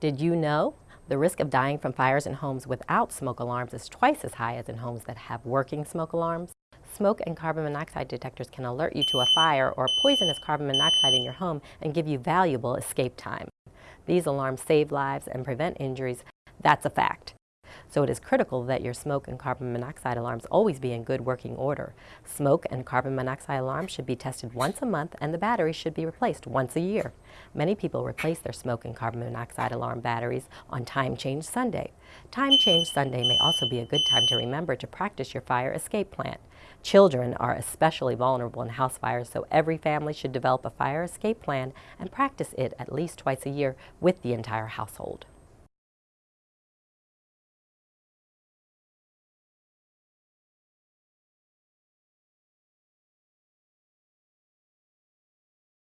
Did you know the risk of dying from fires in homes without smoke alarms is twice as high as in homes that have working smoke alarms? Smoke and carbon monoxide detectors can alert you to a fire or poisonous carbon monoxide in your home and give you valuable escape time. These alarms save lives and prevent injuries. That's a fact. So it is critical that your smoke and carbon monoxide alarms always be in good working order. Smoke and carbon monoxide alarms should be tested once a month and the batteries should be replaced once a year. Many people replace their smoke and carbon monoxide alarm batteries on Time Change Sunday. Time Change Sunday may also be a good time to remember to practice your fire escape plan. Children are especially vulnerable in house fires, so every family should develop a fire escape plan and practice it at least twice a year with the entire household.